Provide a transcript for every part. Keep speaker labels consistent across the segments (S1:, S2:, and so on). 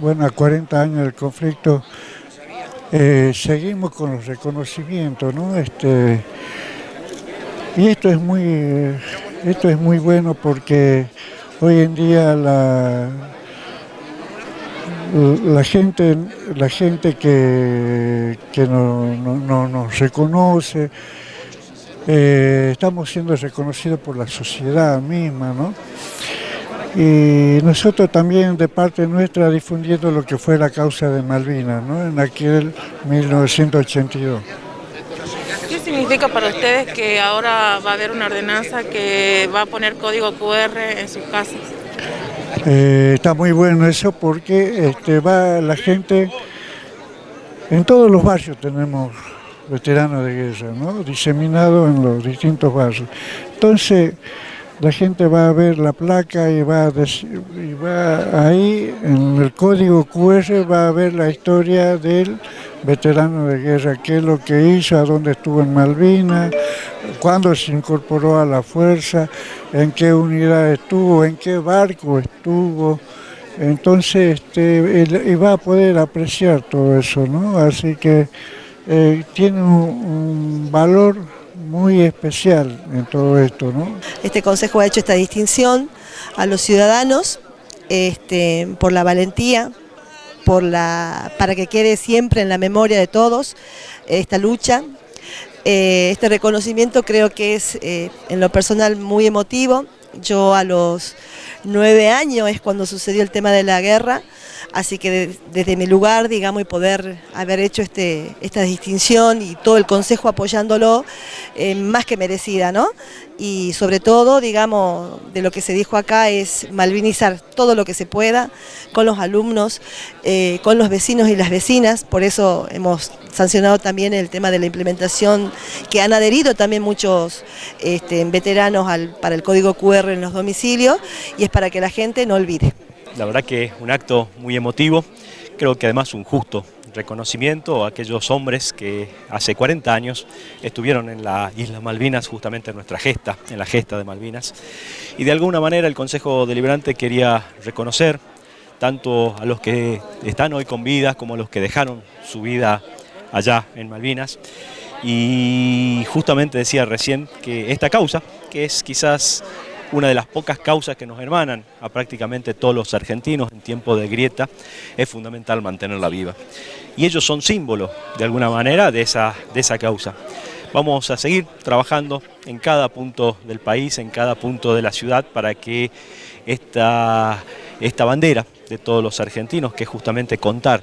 S1: bueno, a 40 años del conflicto, eh, seguimos con los reconocimientos, ¿no? Este, y esto es muy, esto es muy bueno porque hoy en día la, la gente, la gente que, que no, nos reconoce, eh, estamos siendo reconocidos por la sociedad misma, ¿no? Y nosotros también de parte nuestra difundiendo lo que fue la causa de Malvinas, ¿no? En aquel 1982.
S2: ¿Qué significa para ustedes que ahora va a haber una ordenanza que va a poner código QR en sus casas?
S1: Eh, está muy bueno eso porque este, va la gente, en todos los barrios tenemos veteranos de guerra, ¿no? diseminados en los distintos barrios. Entonces, la gente va a ver la placa y va, a y va ahí, en el código QR, va a ver la historia del veterano de guerra, qué es lo que hizo, a dónde estuvo en Malvinas, cuándo se incorporó a la fuerza, en qué unidad estuvo, en qué barco estuvo. Entonces, este, y va a poder apreciar todo eso, ¿no? Así que eh, tiene un valor muy especial en todo esto. ¿no?
S3: Este Consejo ha hecho esta distinción a los ciudadanos este, por la valentía, por la, para que quede siempre en la memoria de todos esta lucha. Eh, este reconocimiento creo que es eh, en lo personal muy emotivo. Yo a los nueve años es cuando sucedió el tema de la guerra, así que desde mi lugar, digamos, y poder haber hecho este, esta distinción y todo el consejo apoyándolo, eh, más que merecida, ¿no? Y sobre todo, digamos, de lo que se dijo acá es malvinizar todo lo que se pueda con los alumnos, eh, con los vecinos y las vecinas, por eso hemos sancionado también el tema de la implementación que han adherido también muchos este, veteranos para el código QR en los domicilios y es para que la gente no olvide.
S4: La verdad que es un acto muy emotivo, creo que además un justo reconocimiento a aquellos hombres que hace 40 años estuvieron en la Isla Malvinas, justamente en nuestra gesta, en la gesta de Malvinas. Y de alguna manera el Consejo Deliberante quería reconocer tanto a los que están hoy con vida como a los que dejaron su vida allá en Malvinas. Y justamente decía recién que esta causa, que es quizás una de las pocas causas que nos hermanan a prácticamente todos los argentinos en tiempo de grieta, es fundamental mantenerla viva. Y ellos son símbolos, de alguna manera, de esa, de esa causa. Vamos a seguir trabajando en cada punto del país, en cada punto de la ciudad, para que esta, esta bandera de todos los argentinos, que es justamente contar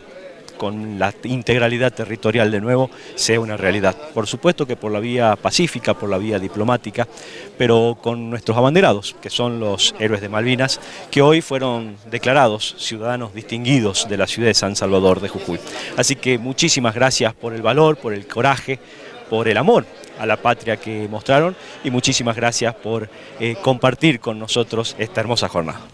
S4: con la integralidad territorial de nuevo sea una realidad. Por supuesto que por la vía pacífica, por la vía diplomática, pero con nuestros abanderados, que son los héroes de Malvinas, que hoy fueron declarados ciudadanos distinguidos de la ciudad de San Salvador de Jujuy. Así que muchísimas gracias por el valor, por el coraje, por el amor a la patria que mostraron y muchísimas gracias por eh, compartir con nosotros esta hermosa jornada.